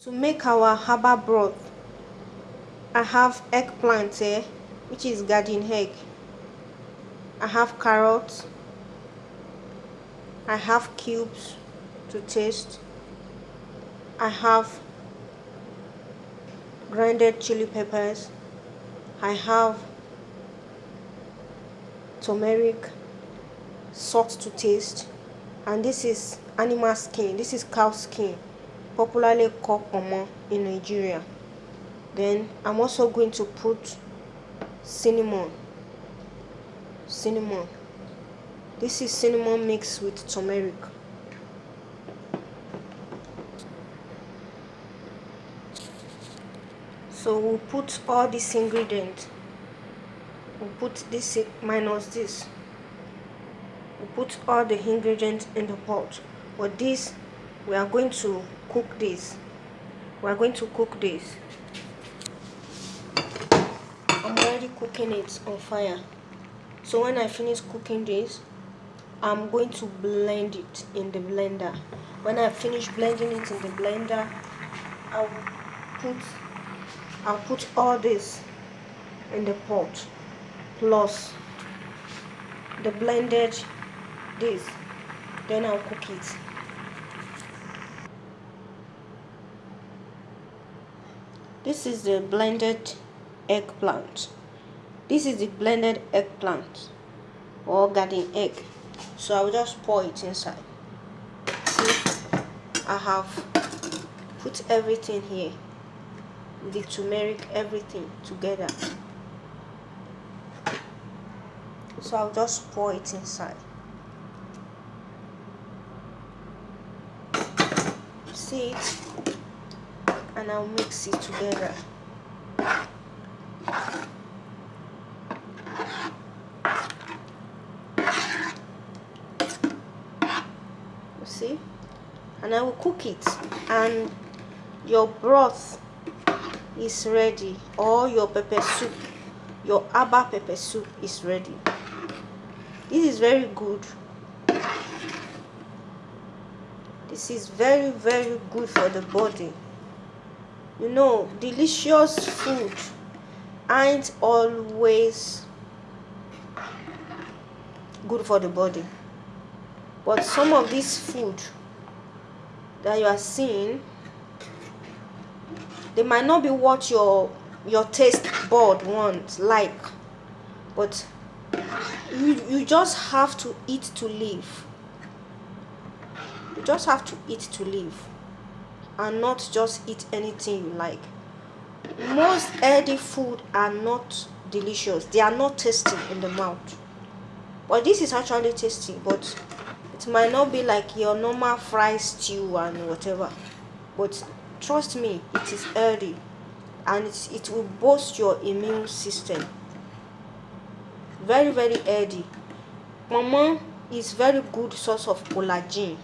to make our herbal broth i have eggplant here which is garden egg. I have carrots. I have cubes to taste. I have grinded chili peppers. I have turmeric salt to taste. And this is animal skin. This is cow skin popularly called pomo in Nigeria. Then I'm also going to put cinnamon. Cinnamon. This is cinnamon mixed with turmeric. So we'll put all these ingredients. We'll put this minus this. We'll put all the ingredients in the pot. But this, we are going to cook this. We're going to cook this. I'm already cooking it on fire. So when i finish cooking this i'm going to blend it in the blender. When i finish blending it in the blender i'll put i'll put all this in the pot. Plus the blended this. Then i'll cook it this is the blended eggplant. This is the blended eggplant or garden egg. So I'll just pour it inside. See I have put everything here. The turmeric everything together. So I'll just pour it inside. See it and I'll mix it together. You see? And I will cook it. And your broth is ready. Or your pepper soup. Your abba pepper soup is ready. This is very good. This is very very good for the body you know delicious food ain't always good for the body. But some of this food that you are seeing they might not be what your your taste bud wants like. But you, you just have to eat to live. You just have to eat to live and not just eat anything you like most healthy food are not delicious. They are not tasty in the mouth. But this is actually tasty but it might not be like your normal fried stew and whatever. But trust me it is healthy and it, it will boost your immune system. Very very healthy. Mama is very good source of collagen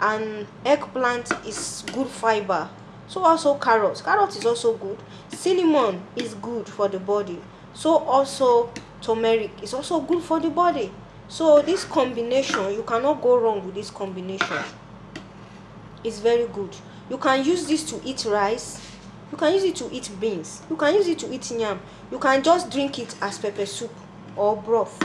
and eggplant is good fiber. So also carrot carrot is also good. Cinnamon is good for the body. So also turmeric is also good for the body. So this combination you cannot go wrong with this combination. It's very good. You can use this to eat rice. You can use it to eat beans. You can use it to eat yam. You can just drink it as pepper soup or broth